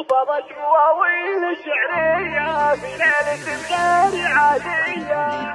وفضت مواويل شعرية في ليلة غير عادية.